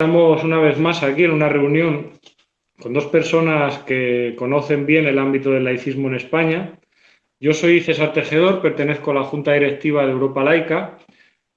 Estamos una vez más aquí en una reunión con dos personas que conocen bien el ámbito del laicismo en España. Yo soy César Tejedor, pertenezco a la Junta Directiva de Europa Laica,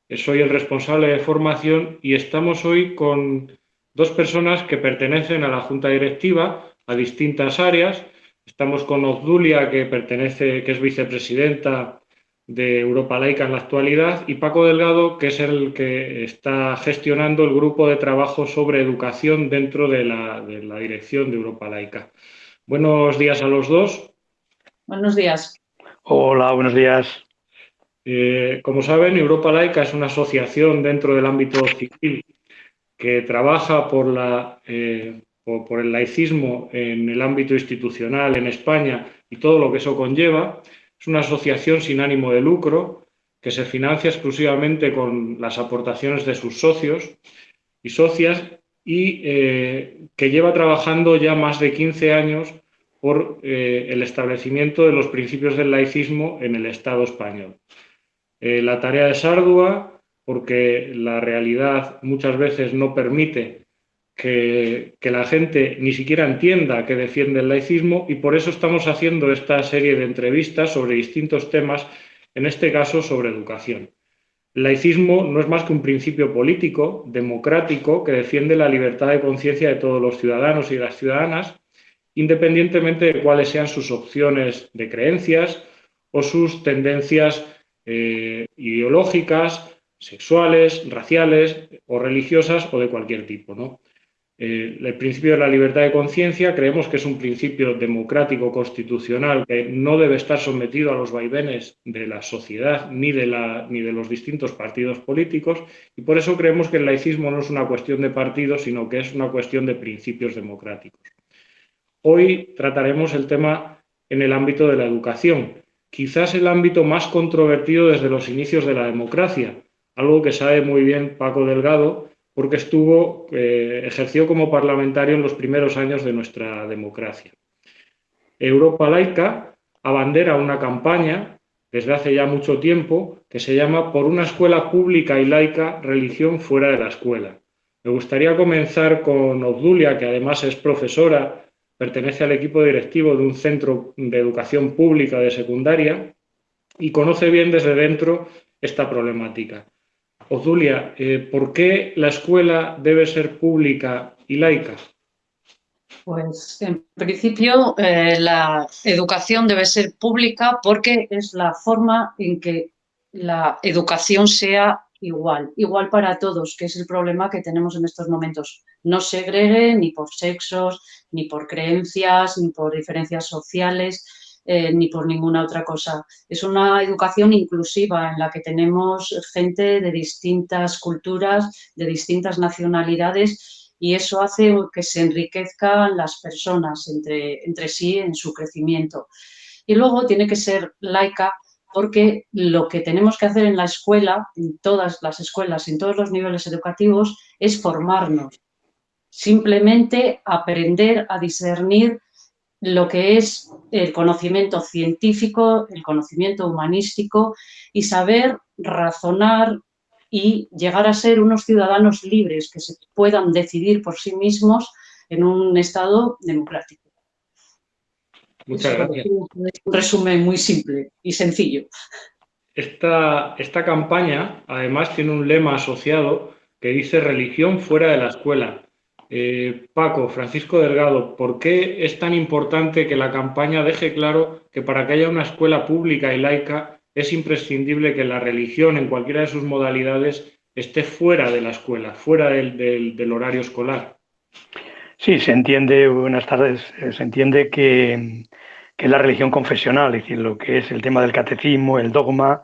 soy el responsable de formación y estamos hoy con dos personas que pertenecen a la Junta Directiva, a distintas áreas. Estamos con Obdulia, que pertenece, que es vicepresidenta de Europa Laica en la actualidad, y Paco Delgado, que es el que está gestionando el grupo de trabajo sobre educación dentro de la, dirección de Europa Laica. Buenos días a los dos. Buenos días. Hola, buenos días. Eh, como saben, Europa Laica es una asociación dentro del ámbito civil que trabaja por, la, eh, por el laicismo en el ámbito institucional en España y todo lo que eso conlleva. Es una asociación sin ánimo de lucro que se financia exclusivamente con las aportaciones de sus socios y socias y eh, que lleva trabajando ya más de 15 años por eh, el establecimiento de los principios del laicismo en el Estado español. Eh, la tarea es ardua porque la realidad muchas veces no permite que, la gente ni siquiera entienda que defiende el laicismo y por eso estamos haciendo esta serie de entrevistas sobre distintos temas, en este caso sobre educación. El laicismo no es más que un principio político, democrático, que defiende la libertad de conciencia de todos los ciudadanos y las ciudadanas, independientemente de cuáles sean sus opciones de creencias o sus tendencias eh, ideológicas, sexuales, raciales o religiosas o de cualquier tipo. ¿no? El principio de la libertad de conciencia creemos que es un principio democrático constitucional que no debe estar sometido a los vaivenes de la sociedad ni de, la, ni de los distintos partidos políticos y por eso creemos que el laicismo no es una cuestión de partidos, sino que es una cuestión de principios democráticos. Hoy trataremos el tema en el ámbito de la educación, quizás el ámbito más controvertido desde los inicios de la democracia, algo que sabe muy bien Paco Delgado, porque estuvo, eh, ejerció como parlamentario en los primeros años de nuestra democracia. Europa Laica abandera una campaña desde hace ya mucho tiempo que se llama Por una escuela pública y laica, religión fuera de la escuela. Me gustaría comenzar con Obdulia, que además es profesora, pertenece al equipo directivo de un centro de educación pública de secundaria y conoce bien desde dentro esta problemática. Ozulia, eh, ¿por qué la escuela debe ser pública y laica? Pues en principio eh, la educación debe ser pública porque es la forma en que la educación sea igual, igual para todos, que es el problema que tenemos en estos momentos. No segregue ni por sexos, ni por creencias, ni por diferencias sociales, eh, ni por ninguna otra cosa. Es una educación inclusiva en la que tenemos gente de distintas culturas, de distintas nacionalidades y eso hace que se enriquezcan las personas entre, entre sí en su crecimiento. Y luego tiene que ser laica porque lo que tenemos que hacer en la escuela, en todas las escuelas, en todos los niveles educativos, es formarnos. Simplemente aprender a discernir lo que es el conocimiento científico, el conocimiento humanístico y saber razonar y llegar a ser unos ciudadanos libres que se puedan decidir por sí mismos en un Estado democrático. Muchas gracias. Un resumen muy simple y sencillo. Esta, esta campaña además tiene un lema asociado que dice religión fuera de la escuela. Eh, Paco, Francisco Delgado, ¿por qué es tan importante que la campaña deje claro que para que haya una escuela pública y laica es imprescindible que la religión en cualquiera de sus modalidades esté fuera de la escuela, fuera del, horario escolar? Sí, se entiende, buenas tardes, eh, se entiende que, que la religión confesional, es decir, lo que es el tema del catecismo, el dogma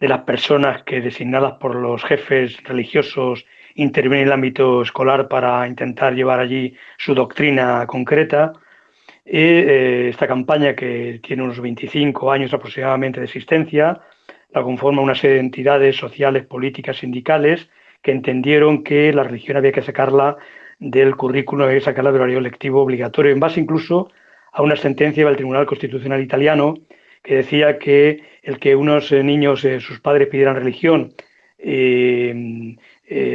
de las personas que designadas por los jefes religiosos interviene en el ámbito escolar para intentar llevar allí su doctrina concreta. Y, eh, esta campaña, que tiene unos 25 años aproximadamente de existencia, la conforma una serie de entidades sociales, políticas, sindicales, que entendieron que la religión había que sacarla del currículo, había que sacarla del horario lectivo obligatorio, en base incluso a una sentencia del Tribunal Constitucional Italiano que decía que el que unos eh, niños, eh, sus padres pidieran religión, eh,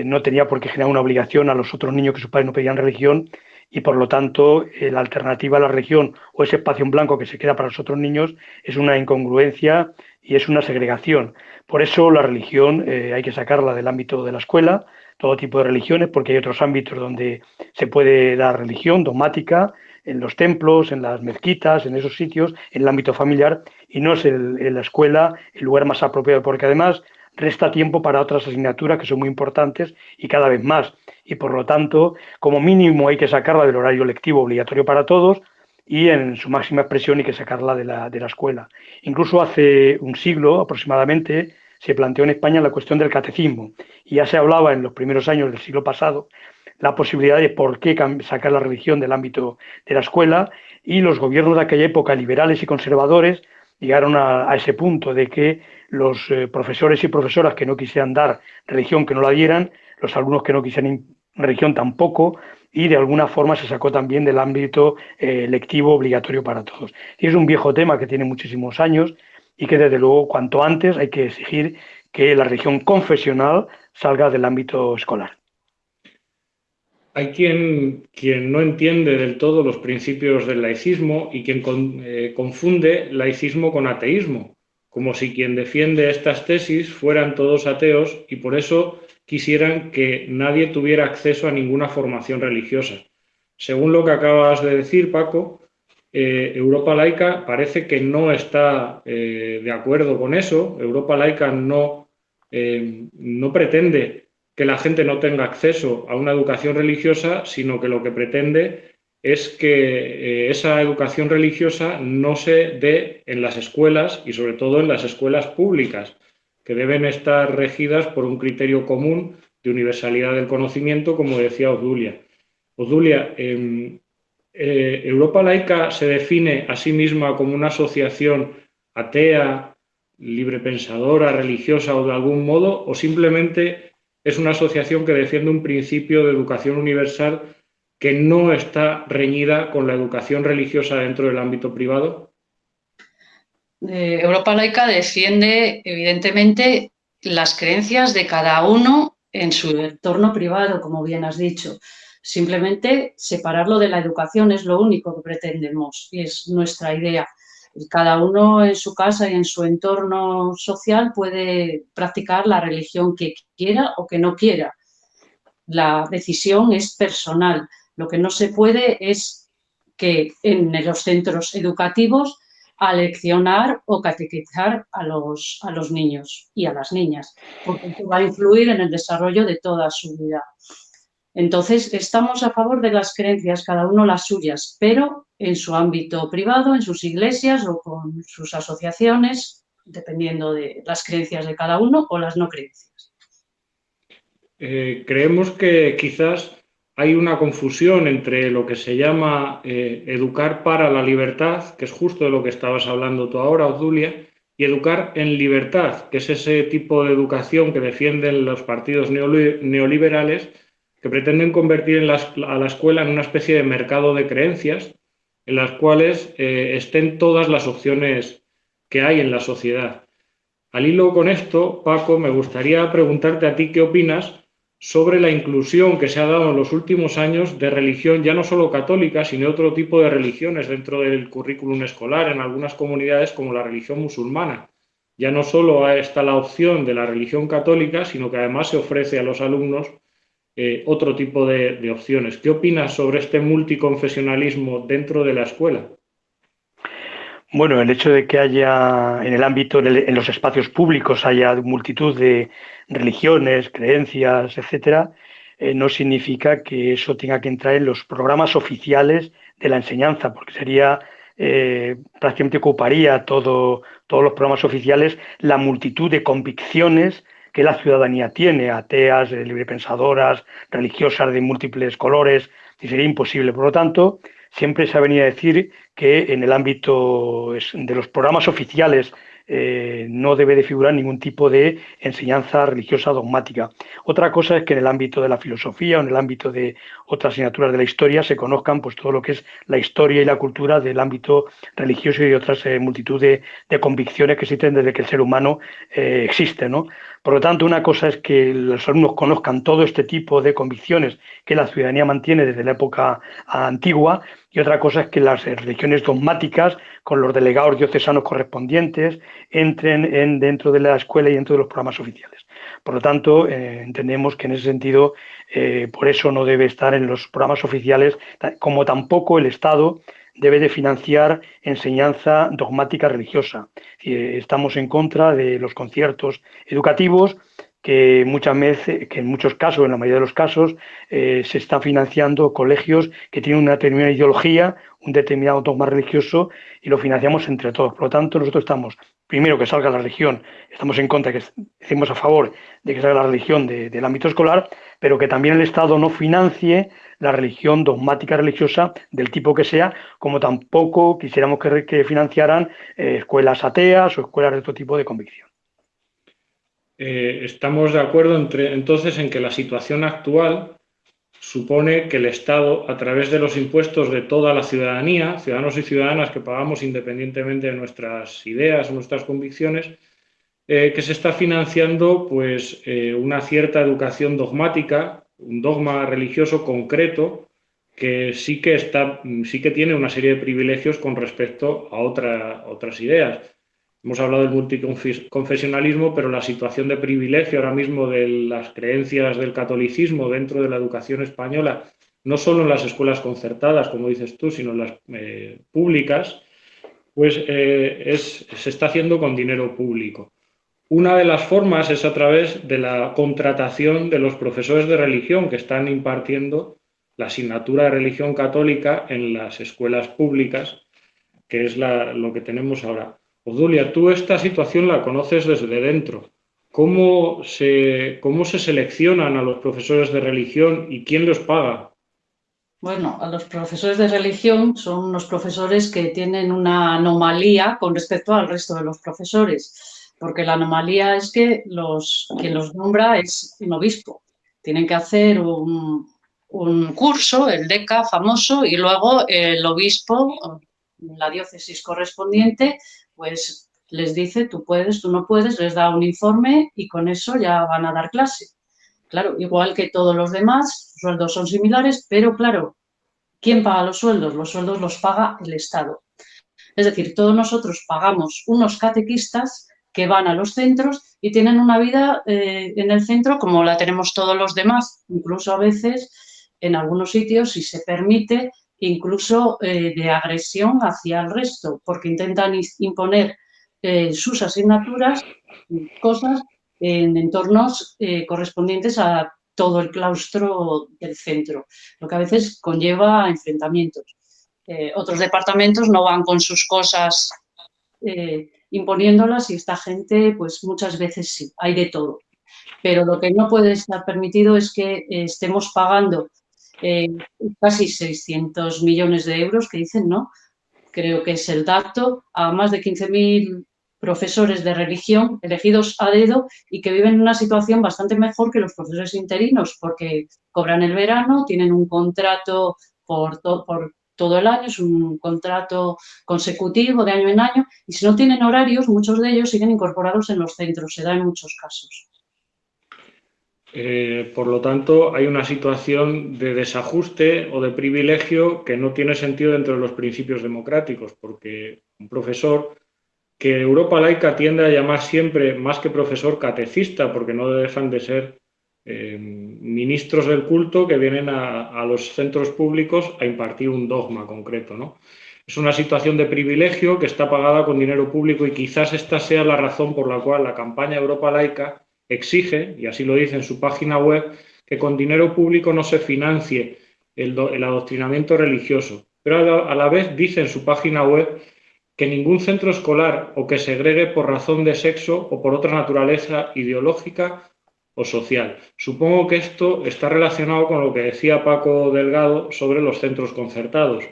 no tenía por qué generar una obligación a los otros niños que sus padres no pedían religión y por lo tanto la alternativa a la religión o ese espacio en blanco que se queda para los otros niños es una incongruencia y es una segregación. Por eso la religión hay que sacarla del ámbito de la escuela, todo tipo de religiones, porque hay otros ámbitos donde se puede dar religión dogmática, en los templos, en las mezquitas, en esos sitios, en el ámbito familiar, y no es en la escuela el lugar más apropiado, porque además resta tiempo para otras asignaturas que son muy importantes y cada vez más. Y por lo tanto, como mínimo hay que sacarla del horario lectivo obligatorio para todos y en su máxima expresión hay que sacarla de la, de la escuela. Incluso hace un siglo aproximadamente se planteó en España la cuestión del catecismo y ya se hablaba en los primeros años del siglo pasado la posibilidad de por qué sacar la religión del ámbito de la escuela y los gobiernos de aquella época, liberales y conservadores, llegaron a, ese punto de que los eh, profesores y profesoras que no quisieran dar religión, que no la dieran, los alumnos que no quisieran religión tampoco, y de alguna forma se sacó también del ámbito eh, lectivo obligatorio para todos. Y es un viejo tema que tiene muchísimos años y que desde luego cuanto antes hay que exigir que la religión confesional salga del ámbito escolar. Hay quien, quien no entiende del todo los principios del laicismo y quien eh, confunde laicismo con ateísmo, como si quien defiende estas tesis fueran todos ateos y por eso quisieran que nadie tuviera acceso a ninguna formación religiosa. Según lo que acabas de decir, Paco, eh, Europa Laica parece que no está eh, de acuerdo con eso. Europa Laica no, no pretende que la gente no tenga acceso a una educación religiosa, sino que lo que pretende es que eh, esa educación religiosa no se dé en las escuelas y sobre todo en las escuelas públicas, que deben estar regidas por un criterio común de universalidad del conocimiento, como decía Odulia. Odulia, em, eh, ¿Europa laica se define a sí misma como una asociación atea, librepensadora, religiosa o de algún modo, o simplemente es una asociación que defiende un principio de educación universal que no está reñida con la educación religiosa dentro del ámbito privado? Eh, Europa Laica defiende, evidentemente, las creencias de cada uno en su entorno privado, como bien has dicho. Simplemente separarlo de la educación es lo único que pretendemos y es nuestra idea cada uno en su casa y en su entorno social puede practicar la religión que quiera o que no quiera. La decisión es personal. Lo que no se puede es que en los centros educativos aleccionar o catequizar a los, a los niños y a las niñas, porque va a influir en el desarrollo de toda su vida. Entonces, estamos a favor de las creencias, cada uno las suyas, pero en su ámbito privado, en sus iglesias o con sus asociaciones, dependiendo de las creencias de cada uno o las no creencias. Eh, creemos que quizás hay una confusión entre lo que se llama eh, educar para la libertad, que es justo de lo que estabas hablando tú ahora, Odulia, y educar en libertad, que es ese tipo de educación que defienden los partidos neoliberales, que pretenden convertir a la escuela en una especie de mercado de creencias en las cuales eh, estén todas las opciones que hay en la sociedad. Al hilo con esto, Paco, me gustaría preguntarte a ti qué opinas sobre la inclusión que se ha dado en los últimos años de religión, ya no solo católica, sino otro tipo de religiones dentro del currículum escolar en algunas comunidades como la religión musulmana. Ya no solo está la opción de la religión católica, sino que además se ofrece a los alumnos eh, otro tipo de, opciones. ¿Qué opinas sobre este multiconfesionalismo dentro de la escuela? Bueno, el hecho de que haya en el ámbito, en los espacios públicos, haya multitud de religiones, creencias, etcétera, eh, no significa que eso tenga que entrar en los programas oficiales de la enseñanza, porque sería eh, prácticamente ocuparía todo, todos los programas oficiales la multitud de convicciones que la ciudadanía tiene, ateas, eh, librepensadoras, religiosas de múltiples colores, y sería imposible. Por lo tanto, siempre se ha venido a decir que en el ámbito de los programas oficiales eh, no debe de figurar ningún tipo de enseñanza religiosa dogmática. Otra cosa es que en el ámbito de la filosofía o en el ámbito de otras asignaturas de la historia se conozcan pues, todo lo que es la historia y la cultura del ámbito religioso y de otras eh, multitud de, convicciones que existen desde que el ser humano eh, existe. ¿no? Por lo tanto, una cosa es que los alumnos conozcan todo este tipo de convicciones que la ciudadanía mantiene desde la época antigua y otra cosa es que las religiones dogmáticas, con los delegados diocesanos correspondientes, entren en, dentro de la escuela y dentro de los programas oficiales. Por lo tanto, eh, entendemos que en ese sentido, eh, por eso no debe estar en los programas oficiales, como tampoco el Estado debe de financiar enseñanza dogmática religiosa. Estamos en contra de los conciertos educativos que muchas veces, que en muchos casos, en la mayoría de los casos, eh, se están financiando colegios que tienen una determinada ideología, un determinado dogma religioso y lo financiamos entre todos. Por lo tanto, nosotros estamos, primero que salga la religión, estamos en contra, que estemos a favor de que salga la religión del ámbito escolar, pero que también el Estado no financie la religión dogmática religiosa del tipo que sea, como tampoco quisiéramos que, financiaran eh, escuelas ateas o escuelas de otro tipo de convicción. Eh, estamos de acuerdo entre, entonces en que la situación actual supone que el Estado, a través de los impuestos de toda la ciudadanía, ciudadanos y ciudadanas que pagamos independientemente de nuestras ideas nuestras convicciones, eh, que se está financiando pues, eh, una cierta educación dogmática, un dogma religioso concreto, que sí que, está, sí que tiene una serie de privilegios con respecto a otras ideas. Hemos hablado del multiconfesionalismo, pero la situación de privilegio ahora mismo de las creencias del catolicismo dentro de la educación española, no solo en las escuelas concertadas, como dices tú, sino en las eh, públicas, pues eh, se está haciendo con dinero público. Una de las formas es a través de la contratación de los profesores de religión que están impartiendo la asignatura de religión católica en las escuelas públicas, que es lo que tenemos ahora. Odulia, tú esta situación la conoces desde dentro. ¿Cómo se, ¿Cómo se seleccionan a los profesores de religión y quién los paga? Bueno, a los profesores de religión son unos profesores que tienen una anomalía con respecto al resto de los profesores, porque la anomalía es que los, quien los nombra es un obispo. Tienen que hacer un, un curso, el DECA famoso, y luego el obispo, la diócesis correspondiente, pues les dice tú puedes, tú no puedes, les da un informe y con eso ya van a dar clase. Claro, igual que todos los demás, los sueldos son similares, pero claro, ¿quién paga los sueldos? Los sueldos los paga el Estado. Es decir, todos nosotros pagamos unos catequistas que van a los centros y tienen una vida eh, en el centro como la tenemos todos los demás, incluso a veces en algunos sitios, si se permite, incluso eh, de agresión hacia el resto, porque intentan imponer eh, sus asignaturas, cosas en entornos eh, correspondientes a todo el claustro del centro, lo que a veces conlleva enfrentamientos. otros departamentos no van con sus cosas imponiéndolas y esta gente, pues muchas veces sí, hay de todo. Pero lo que no puede estar permitido es que estemos pagando eh, casi 600 millones de euros que dicen, ¿no? Creo que es el dato, a más de 15.000 profesores de religión elegidos a dedo y que viven en una situación bastante mejor que los profesores interinos porque cobran el verano, tienen un contrato por, por todo el año, es un contrato consecutivo de año en año y si no tienen horarios, muchos de ellos siguen incorporados en los centros, se da en muchos casos. Eh, por lo tanto, hay una situación de desajuste o de privilegio que no tiene sentido dentro de los principios democráticos, porque un profesor que Europa laica tiende a llamar siempre, más que profesor, catecista, porque no dejan de ser eh, ministros del culto que vienen a, los centros públicos a impartir un dogma concreto. ¿no? Es una situación de privilegio que está pagada con dinero público y quizás esta sea la razón por la cual la campaña Europa laica exige, y así lo dice en su página web, que con dinero público no se financie el, adoctrinamiento religioso. Pero a la, vez dice en su página web que ningún centro escolar o que segregue por razón de sexo o por otra naturaleza ideológica o social. Supongo que esto está relacionado con lo que decía Paco Delgado sobre los centros concertados.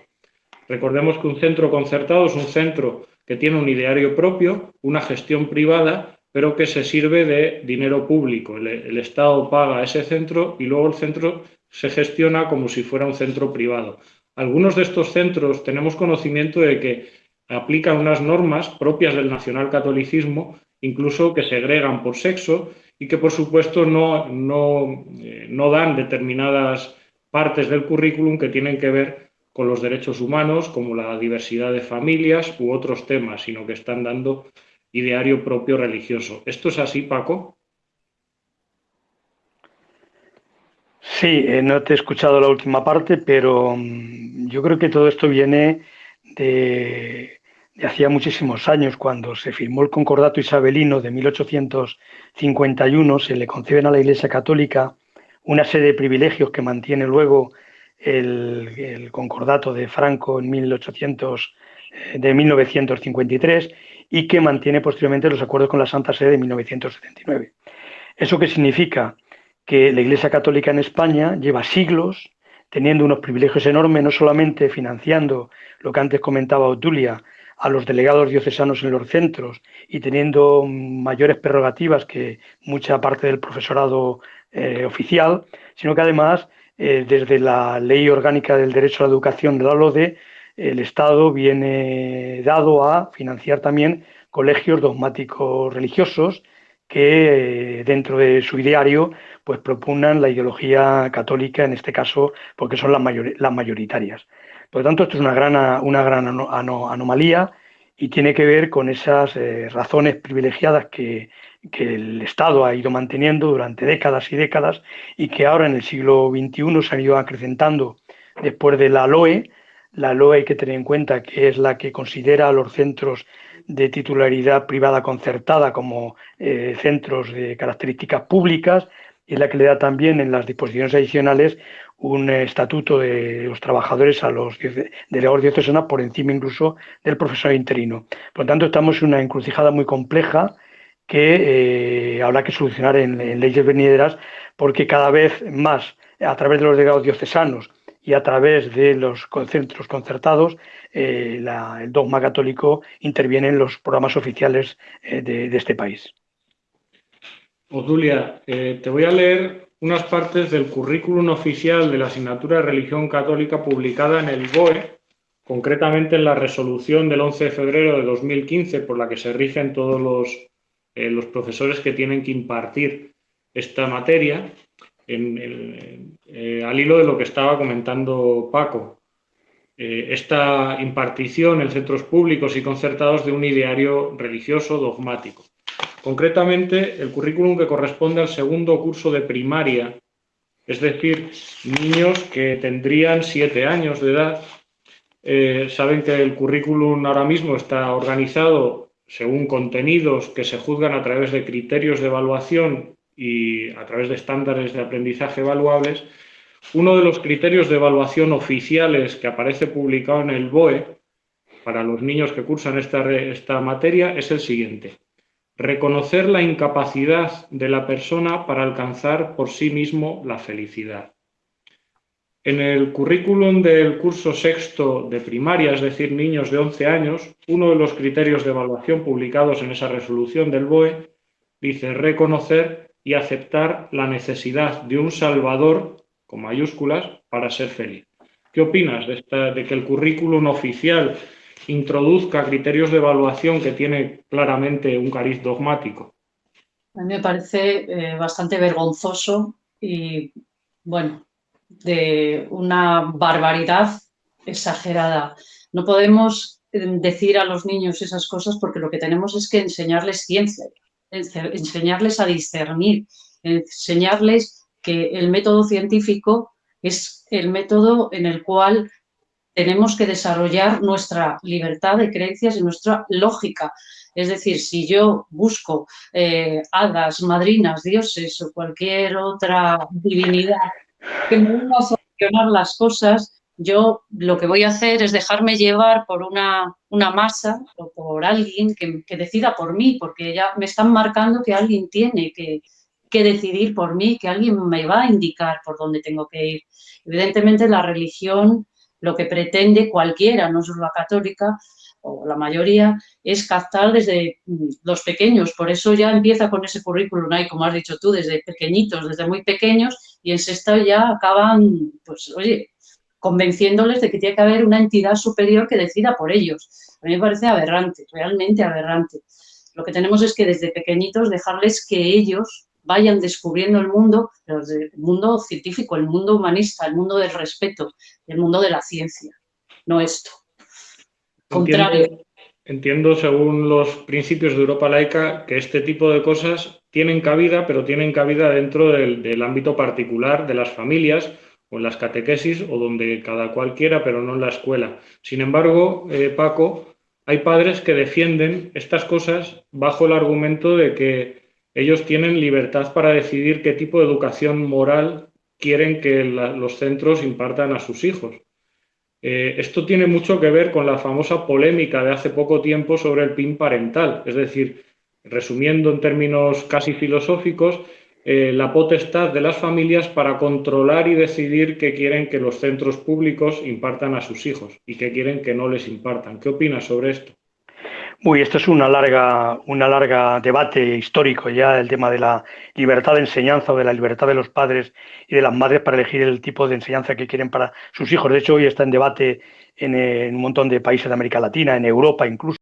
Recordemos que un centro concertado es un centro que tiene un ideario propio, una gestión privada, pero que se sirve de dinero público. El, Estado paga ese centro y luego el centro se gestiona como si fuera un centro privado. Algunos de estos centros tenemos conocimiento de que aplican unas normas propias del nacionalcatolicismo, incluso que segregan por sexo y que por supuesto no, no, eh, no dan determinadas partes del currículum que tienen que ver con los derechos humanos, como la diversidad de familias u otros temas, sino que están dando ideario propio religioso. ¿Esto es así, Paco? Sí, eh, no te he escuchado la última parte, pero mm, yo creo que todo esto viene de, hacía muchísimos años, cuando se firmó el Concordato Isabelino de 1851, se le conceden a la Iglesia Católica una serie de privilegios que mantiene luego el, Concordato de Franco en 1800, eh, de 1953 y que mantiene posteriormente los acuerdos con la Santa Sede de 1979. ¿Eso qué significa? Que la Iglesia Católica en España lleva siglos teniendo unos privilegios enormes, no solamente financiando lo que antes comentaba Otulia, a los delegados diocesanos en los centros y teniendo mayores prerrogativas que mucha parte del profesorado eh, oficial, sino que además, eh, desde la Ley Orgánica del Derecho a la Educación de la LODE, el Estado viene dado a financiar también colegios dogmáticos religiosos que eh, dentro de su ideario pues propugnan la ideología católica, en este caso porque son las, mayoritarias. Por lo tanto, esto es una gran, una gran anomalía y tiene que ver con esas eh, razones privilegiadas que, que, el Estado ha ido manteniendo durante décadas y décadas y que ahora en el siglo XXI se han ido acrecentando después de la LOE. La LOE hay que tener en cuenta que es la que considera a los centros de titularidad privada concertada como eh, centros de características públicas y es la que le da también en las disposiciones adicionales un estatuto de los trabajadores a los delegados diocesanos por encima incluso del profesor interino. Por lo tanto, estamos en una encrucijada muy compleja que eh, habrá que solucionar en, leyes venideras porque cada vez más a través de los delegados diocesanos y a través de los centros concertados, eh, el dogma católico interviene en los programas oficiales eh, de, este país. Odulia, te voy a leer unas partes del currículum oficial de la asignatura de religión católica publicada en el BOE, concretamente en la resolución del 11 de febrero de 2015 por la que se rigen todos los, eh, los profesores que tienen que impartir esta materia, eh, al hilo de lo que estaba comentando Paco. Eh, esta impartición en centros públicos y concertados de un ideario religioso dogmático. Concretamente, el currículum que corresponde al segundo curso de primaria, es decir, niños que tendrían siete años de edad. Eh, saben que el currículum ahora mismo está organizado según contenidos que se juzgan a través de criterios de evaluación y a través de estándares de aprendizaje evaluables. Uno de los criterios de evaluación oficiales que aparece publicado en el BOE para los niños que cursan esta, esta materia es el siguiente reconocer la incapacidad de la persona para alcanzar por sí mismo la felicidad. En el currículum del curso sexto de primaria, es decir, niños de 11 años, uno de los criterios de evaluación publicados en esa resolución del BOE dice reconocer y aceptar la necesidad de un salvador, con mayúsculas, para ser feliz. ¿Qué opinas de, que el currículum oficial introduzca criterios de evaluación que tiene claramente un cariz dogmático. A mí me parece eh, bastante vergonzoso y, bueno, de una barbaridad exagerada. No podemos eh, decir a los niños esas cosas porque lo que tenemos es que enseñarles ciencia, enseñarles a discernir, enseñarles que el método científico es el método en el cual tenemos que desarrollar nuestra libertad de creencias y nuestra lógica. Es decir, si yo busco eh, hadas, madrinas, dioses o cualquier otra divinidad que me venga a solucionar las cosas, yo lo que voy a hacer es dejarme llevar por una, una masa o por alguien que, que, decida por mí, porque ya me están marcando que alguien tiene que, que decidir por mí, que alguien me va a indicar por dónde tengo que ir. Evidentemente la religión lo que pretende cualquiera, no solo la católica, o la mayoría, es captar desde mm, los pequeños. Por eso ya empieza con ese currículum ahí, como has dicho tú, desde pequeñitos, desde muy pequeños, y en sexto ya acaban, pues, oye, convenciéndoles de que tiene que haber una entidad superior que decida por ellos. A mí me parece aberrante, realmente aberrante. Lo que tenemos es que desde pequeñitos dejarles que ellos vayan descubriendo el mundo, el mundo científico, el mundo humanista, el mundo del respeto, el mundo de la ciencia, no esto. Contrario. Entiendo, según los principios de Europa laica, que este tipo de cosas tienen cabida, pero tienen cabida dentro del, ámbito particular de las familias o en las catequesis o donde cada cual quiera, pero no en la escuela. Sin embargo, eh, Paco, hay padres que defienden estas cosas bajo el argumento de que ellos tienen libertad para decidir qué tipo de educación moral quieren que los centros impartan a sus hijos. Eh, esto tiene mucho que ver con la famosa polémica de hace poco tiempo sobre el PIN parental, es decir, resumiendo en términos casi filosóficos, eh, la potestad de las familias para controlar y decidir qué quieren que los centros públicos impartan a sus hijos y qué quieren que no les impartan. ¿Qué opinas sobre esto? Uy, esto es una larga, una larga debate histórico ya, el tema de la libertad de enseñanza o de la libertad de los padres y de las madres para elegir el tipo de enseñanza que quieren para sus hijos. De hecho, hoy está en debate en, en un montón de países de América Latina, en Europa incluso.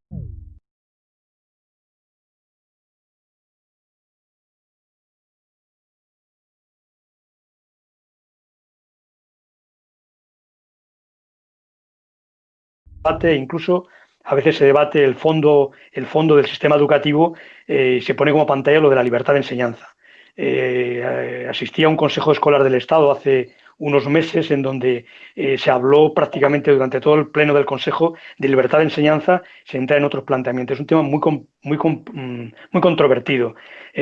Incluso a veces se debate el fondo, el fondo del sistema educativo eh, se pone como pantalla lo de la libertad de enseñanza. Eh, asistí a un consejo escolar del Estado hace unos meses en donde eh, se habló prácticamente durante todo el pleno del Consejo de libertad de enseñanza, se entra en otros planteamientos. Es un tema muy, muy, mm, muy controvertido.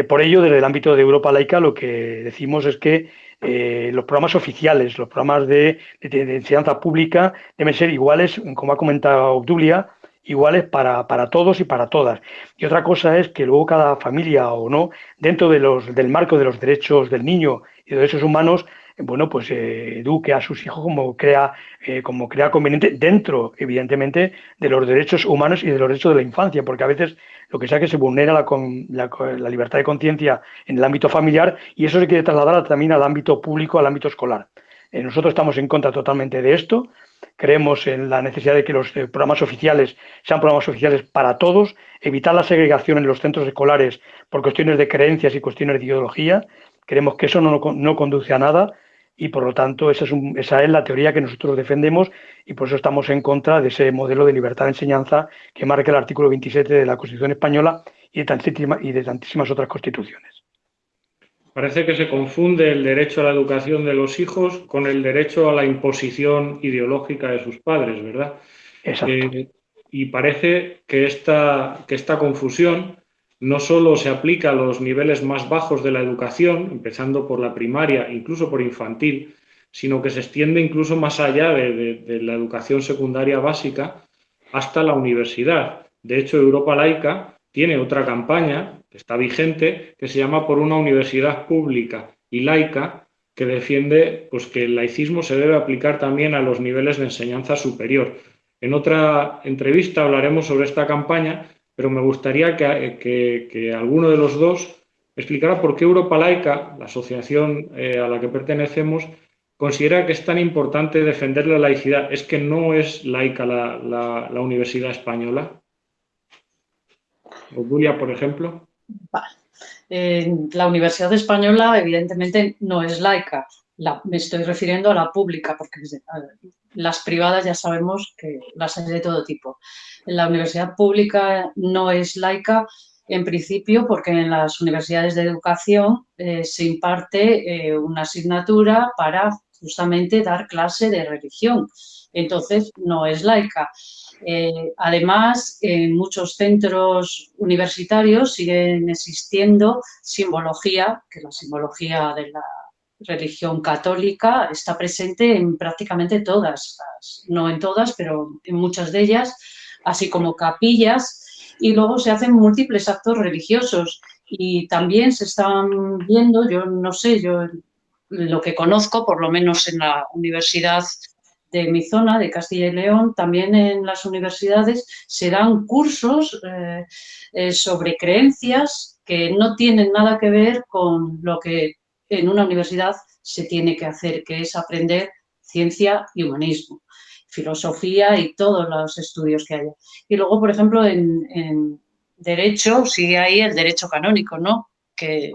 por ello, desde el ámbito de Europa laica, lo que decimos es que los programas oficiales, los programas de, enseñanza pública deben ser iguales, como ha comentado Obdulia, iguales para, para, todos y para todas. Y otra cosa es que luego cada familia o no, dentro del marco de los derechos del niño y de los derechos humanos, bueno, pues eh, eduque a sus hijos como crea, eh, como crea conveniente, dentro, evidentemente, de los derechos humanos y de los derechos de la infancia, porque a veces lo que sea que se vulnera la, la, la libertad de conciencia en el ámbito familiar y eso se quiere trasladar también al ámbito público, al ámbito escolar. Eh, nosotros estamos en contra totalmente de esto, creemos en la necesidad de que los eh, programas oficiales sean programas oficiales para todos, evitar la segregación en los centros escolares por cuestiones de creencias y cuestiones de ideología. Creemos que eso no, no conduce a nada y por lo tanto esa es, esa es, la teoría que nosotros defendemos y por eso estamos en contra de ese modelo de libertad de enseñanza que marca el artículo 27 de la Constitución española y de, y de tantísimas otras constituciones. Parece que se confunde el derecho a la educación de los hijos con el derecho a la imposición ideológica de sus padres, ¿verdad? Exacto. Eh, y parece que esta, que esta confusión no solo se aplica a los niveles más bajos de la educación, empezando por la primaria, incluso por infantil, sino que se extiende incluso más allá de la educación secundaria básica hasta la universidad. De hecho, Europa Laica tiene otra campaña que está vigente, que se llama Por una universidad pública y laica, que defiende pues, que el laicismo se debe aplicar también a los niveles de enseñanza superior. En otra entrevista hablaremos sobre esta campaña, pero me gustaría que, alguno de los dos explicara por qué Europa Laica, la asociación eh, a la que pertenecemos, considera que es tan importante defender la laicidad. ¿Es que no es laica la Universidad Española? Julia, por ejemplo. la Universidad Española, evidentemente, no es laica. Me estoy refiriendo a la pública, porque las privadas ya sabemos que las hay de todo tipo. La universidad pública no es laica, en principio, porque en las universidades de educación eh, se imparte eh, una asignatura para justamente dar clase de religión. Entonces, no es laica. Eh, además, en muchos centros universitarios siguen existiendo simbología, que la simbología de la religión católica está presente en prácticamente todas, no en todas, pero en muchas de ellas, así como capillas, y luego se hacen múltiples actos religiosos. Y también se están viendo, yo no sé, yo lo que conozco, por lo menos en la Universidad de mi zona, de Castilla y León, también en las universidades se dan cursos eh, eh, sobre creencias que no tienen nada que ver con lo que en una universidad se tiene que hacer, que es aprender ciencia y humanismo, filosofía y todos los estudios que haya. Y luego, por ejemplo, en, derecho sigue ahí el derecho canónico, ¿no? Que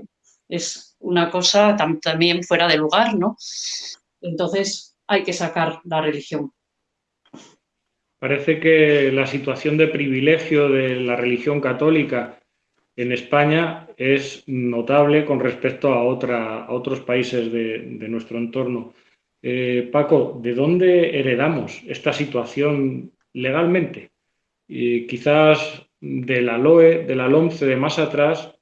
es una cosa también fuera de lugar, ¿no? Entonces hay que sacar la religión. Parece que la situación de privilegio de la religión católica en España es notable con respecto a, otros países de, nuestro entorno. Eh, Paco, ¿de dónde heredamos esta situación legalmente? Y quizás de la LOE, de la de más atrás,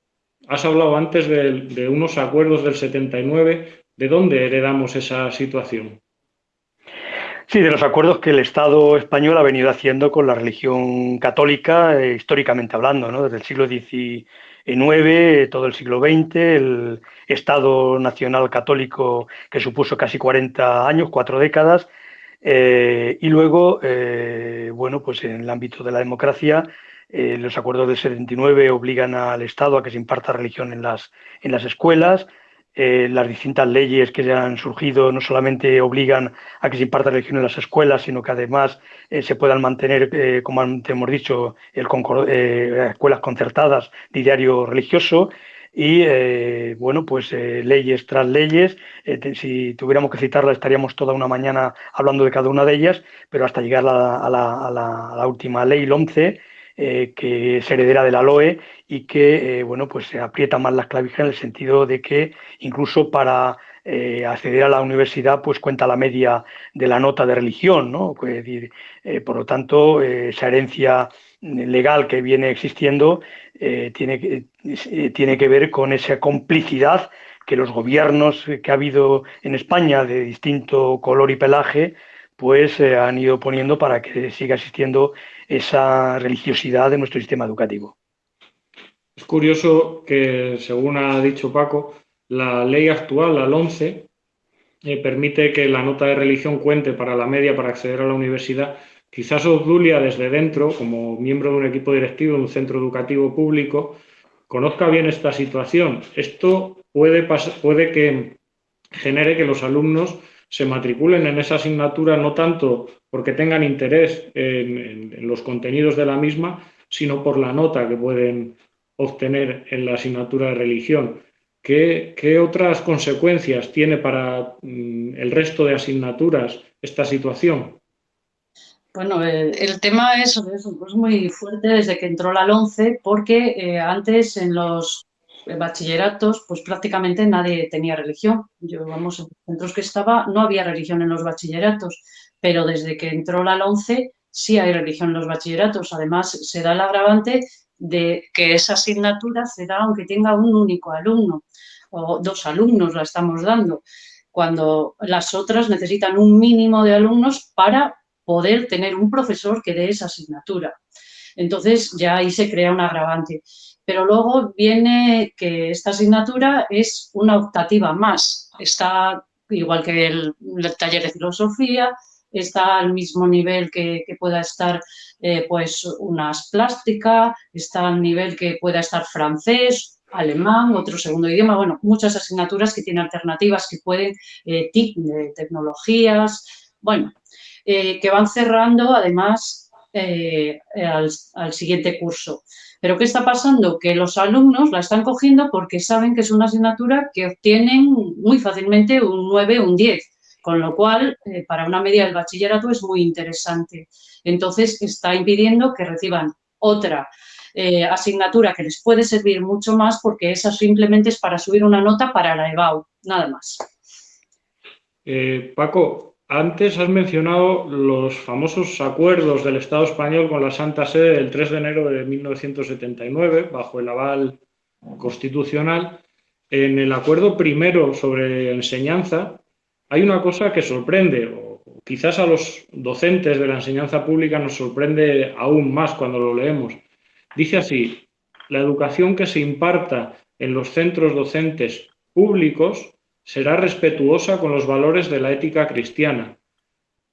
has hablado antes de, de unos acuerdos del 79. ¿De dónde heredamos esa situación? Sí, de los acuerdos que el Estado español ha venido haciendo con la religión católica, eh, históricamente hablando, ¿no? desde el siglo XIX, todo el siglo XX, el Estado Nacional Católico que supuso casi 40 años, cuatro décadas, eh, y luego, eh, bueno, pues en el ámbito de la democracia, los acuerdos del 79 obligan al Estado a que se imparta religión en las, en las escuelas, eh, las distintas leyes que han surgido no solamente obligan a que se imparta religión en las escuelas, sino que además eh, se puedan mantener, eh, como antes hemos dicho, el escuelas concertadas de diario religioso y, bueno, pues leyes tras leyes. si tuviéramos que citarlas estaríamos toda una mañana hablando de cada una de ellas, pero hasta llegar a la, a la última ley, el 11, eh, que es heredera de la LOE y que eh, bueno, pues se aprieta más las clavijas en el sentido de que incluso para eh, acceder a la universidad pues cuenta la media de la nota de religión. ¿no? por lo tanto, esa herencia legal que viene existiendo tiene, que, tiene que ver con esa complicidad que los gobiernos que ha habido en España de distinto color y pelaje pues han ido poniendo para que siga existiendo esa religiosidad de nuestro sistema educativo. Es curioso que, según ha dicho Paco, la ley actual, la 11, eh, permite que la nota de religión cuente para la media para acceder a la universidad. Quizás Obdulia desde dentro, como miembro de un equipo directivo de un centro educativo público, conozca bien esta situación. Esto puede, puede que genere que los alumnos se matriculen en esa asignatura no tanto porque tengan interés en, los contenidos de la misma, sino por la nota que pueden obtener en la asignatura de religión. ¿Qué, otras consecuencias tiene para mm, el resto de asignaturas esta situación? Bueno, el, tema es, muy fuerte desde que entró la 11 porque eh, antes en los bachilleratos, pues prácticamente nadie tenía religión. Yo, vamos, en los centros que estaba no había religión en los bachilleratos, pero desde que entró la 11 sí hay religión en los bachilleratos. Además, se da el agravante de que esa asignatura se da aunque tenga un único alumno o dos alumnos la estamos dando, cuando las otras necesitan un mínimo de alumnos para poder tener un profesor que dé esa asignatura. Entonces ya ahí se crea un agravante. Pero luego viene que esta asignatura es una optativa más. Está igual que el, taller de filosofía, está al mismo nivel que, pueda estar eh, pues unas plástica, está al nivel que pueda estar francés, alemán, otro segundo idioma, bueno, muchas asignaturas que tienen alternativas que pueden, eh, de tecnologías, bueno, eh, que van cerrando además eh, al, al siguiente curso. Pero ¿qué está pasando? Que los alumnos la están cogiendo porque saben que es una asignatura que obtienen muy fácilmente un 9 o un 10, con lo cual eh, para una media del bachillerato es muy interesante. Entonces está impidiendo que reciban otra eh, asignatura que les puede servir mucho más porque esa simplemente es para subir una nota para la EBAU, nada más. Eh, Paco, antes has mencionado los famosos acuerdos del Estado español con la Santa Sede del 3 de enero de 1979, bajo el aval constitucional. En el acuerdo primero sobre enseñanza hay una cosa que sorprende, o quizás a los docentes de la enseñanza pública nos sorprende aún más cuando lo leemos. Dice así, la educación que se imparta en los centros docentes públicos será respetuosa con los valores de la ética cristiana.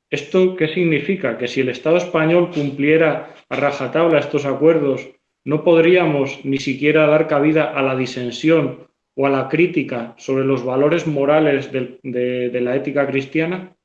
¿Esto qué significa? Que si el Estado español cumpliera a rajatabla estos acuerdos, no podríamos ni siquiera dar cabida a la disensión o a la crítica sobre los valores morales de, la ética cristiana?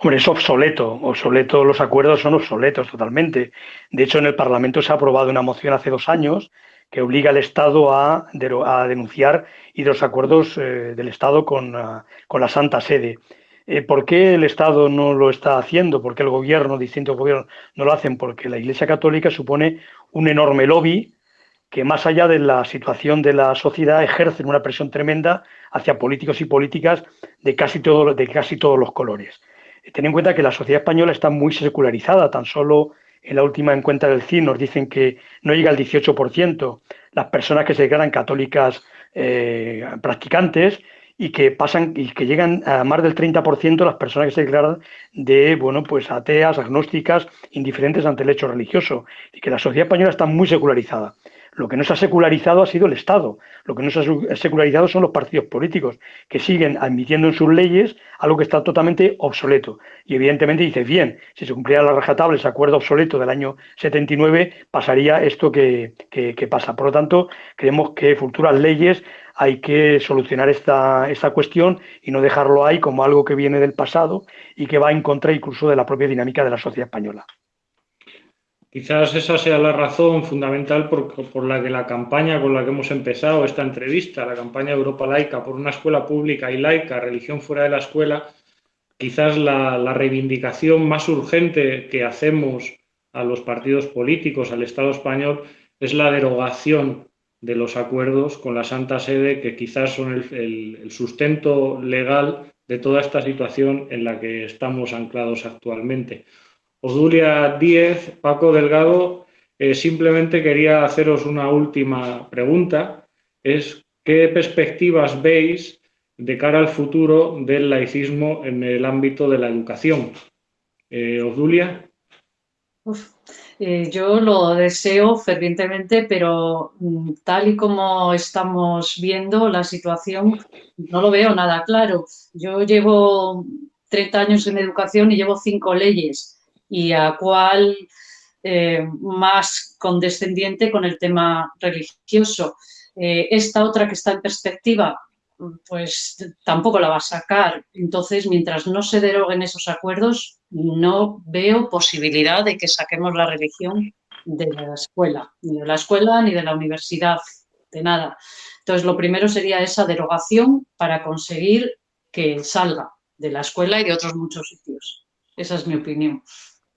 Hombre, es obsoleto, obsoleto, los acuerdos son obsoletos totalmente. De hecho, en el Parlamento se ha aprobado una moción hace dos años que obliga al Estado a, denunciar y de los acuerdos eh, del Estado con, ah, con, la Santa Sede. Eh, ¿Por qué el Estado no lo está haciendo? ¿Por qué el gobierno, distintos gobiernos, no lo hacen? Porque la Iglesia Católica supone un enorme lobby que más allá de la situación de la sociedad ejercen una presión tremenda hacia políticos y políticas de casi, todo, de casi todos los colores. Ten en cuenta que la sociedad española está muy secularizada, tan solo en la última encuesta del CIN nos dicen que no llega al 18% las personas que se declaran católicas eh, practicantes y que pasan y que llegan a más del 30% las personas que se declaran de bueno pues ateas, agnósticas, indiferentes ante el hecho religioso y que la sociedad española está muy secularizada. Lo que no se ha secularizado ha sido el Estado, lo que no se ha secularizado son los partidos políticos, que siguen admitiendo en sus leyes algo que está totalmente obsoleto. Y evidentemente dice, bien, si se cumpliera la rajatabla ese acuerdo obsoleto del año 79, pasaría esto que, pasa. Por lo tanto, creemos que futuras leyes hay que solucionar esta, esta cuestión y no dejarlo ahí como algo que viene del pasado y que va en contra incluso de la propia dinámica de la sociedad española. Quizás esa sea la razón fundamental por, la que la campaña con la que hemos empezado esta entrevista, la campaña Europa Laica por una escuela pública y laica, religión fuera de la escuela, quizás la, la reivindicación más urgente que hacemos a los partidos políticos, al Estado español, es la derogación de los acuerdos con la Santa Sede, que quizás son el, sustento legal de toda esta situación en la que estamos anclados actualmente. Odulia Díez, Paco Delgado, eh, simplemente quería haceros una última pregunta. Es, ¿qué perspectivas veis de cara al futuro del laicismo en el ámbito de la educación? Eh, Odulia. Eh, yo lo deseo fervientemente, pero mm, tal y como estamos viendo la situación, no lo veo nada claro. Yo llevo 30 años en educación y llevo cinco leyes y a cuál eh, más condescendiente con el tema religioso. Eh, esta otra que está en perspectiva, pues tampoco la va a sacar. Entonces, mientras no se deroguen esos acuerdos, no veo posibilidad de que saquemos la religión de la escuela, ni de la escuela ni de la universidad, de nada. Entonces, lo primero sería esa derogación para conseguir que salga de la escuela y de otros muchos sitios. Esa es mi opinión.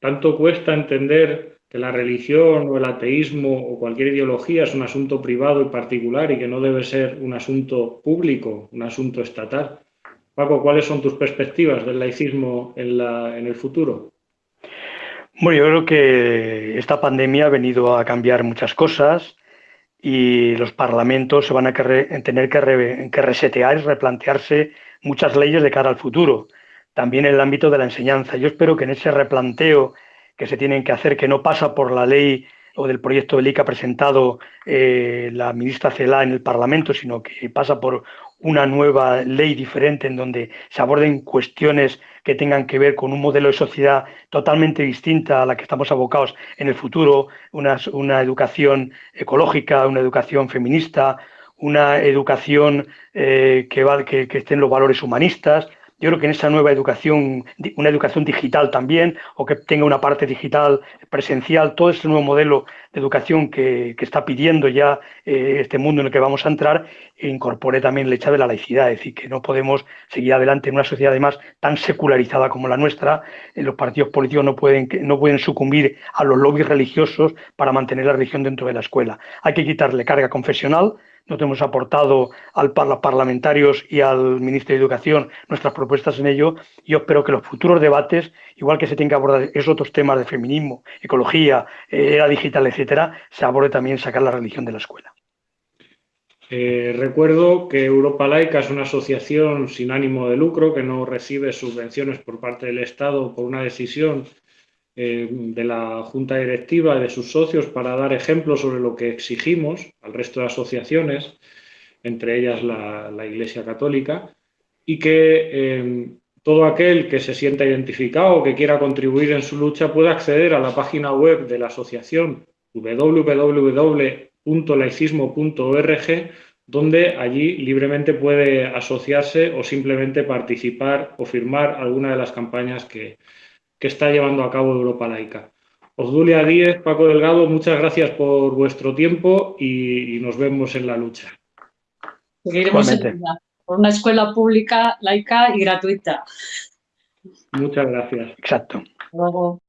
Tanto cuesta entender que la religión o el ateísmo o cualquier ideología es un asunto privado y particular y que no debe ser un asunto público, un asunto estatal. Paco, ¿cuáles son tus perspectivas del laicismo en, en el futuro? Bueno, yo creo que esta pandemia ha venido a cambiar muchas cosas y los parlamentos se van a tener que, que resetear y replantearse muchas leyes de cara al futuro también en el ámbito de la enseñanza. Yo espero que en ese replanteo que se tienen que hacer, que no pasa por la ley o del proyecto de ley que ha presentado eh, la ministra Celá en el Parlamento, sino que pasa por una nueva ley diferente en donde se aborden cuestiones que tengan que ver con un modelo de sociedad totalmente distinta a la que estamos abocados en el futuro, una, una educación ecológica, una educación feminista, una educación eh, que, va, que, que esté en los valores humanistas, yo creo que en esa nueva educación, una educación digital también, o que tenga una parte digital presencial, todo ese nuevo modelo de educación que, está pidiendo ya eh, este mundo en el que vamos a entrar, incorpore también el hecho de la laicidad, es decir, que no podemos seguir adelante en una sociedad además tan secularizada como la nuestra, eh, los partidos políticos no pueden, no pueden sucumbir a los lobbies religiosos para mantener la religión dentro de la escuela. Hay que quitarle carga confesional, nosotros hemos aportado a los parlamentarios y al Ministerio de Educación nuestras propuestas en ello. Yo espero que los futuros debates, igual que se tienen que abordar esos otros temas de feminismo, ecología, eh, era digital, etcétera, se aborde también sacar la religión de la escuela. Eh, recuerdo que Europa Laica es una asociación sin ánimo de lucro que no recibe subvenciones por parte del Estado por una decisión eh, de la Junta Directiva y de sus socios para dar ejemplos sobre lo que exigimos al resto de asociaciones, entre ellas la, Iglesia Católica, y que eh, todo aquel que se sienta identificado o que quiera contribuir en su lucha puede acceder a la página web de la asociación www.laicismo.org donde allí libremente puede asociarse o simplemente participar o firmar alguna de las campañas que, está llevando a cabo Europa Laica. Osdulia Díez, Paco Delgado, muchas gracias por vuestro tiempo y, nos vemos en la lucha. Seguiremos en por una escuela pública, laica y gratuita. Muchas gracias. Exacto. Luego.